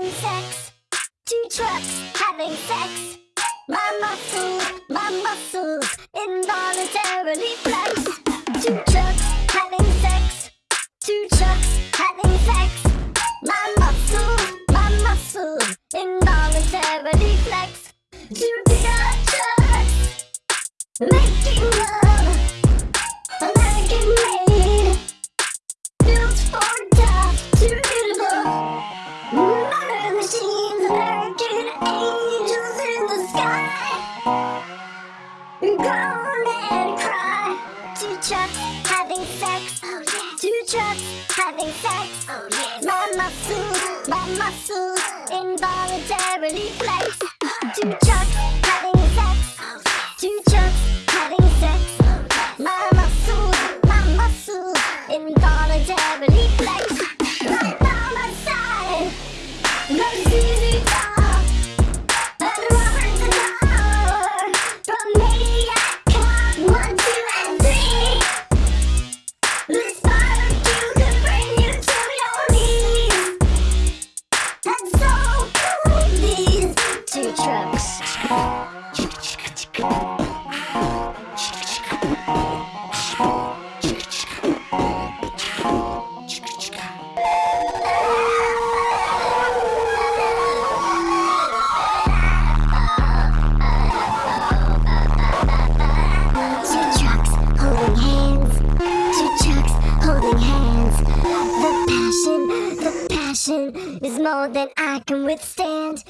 having sex. Two trucks having sex. My muscles, my muscles involuntarily flex. Two trucks having sex. Two trucks having sex. My muscles, my muscles involuntarily flex. Two bigger trucks making love. Sky. Groan and cry. Two trucks having sex. Two trucks having sex. My muscles, my muscles involuntarily flex. Two trucks having sex. Two trucks having sex. My muscles, my muscles involuntarily flex. Passion, the passion is more than I can withstand.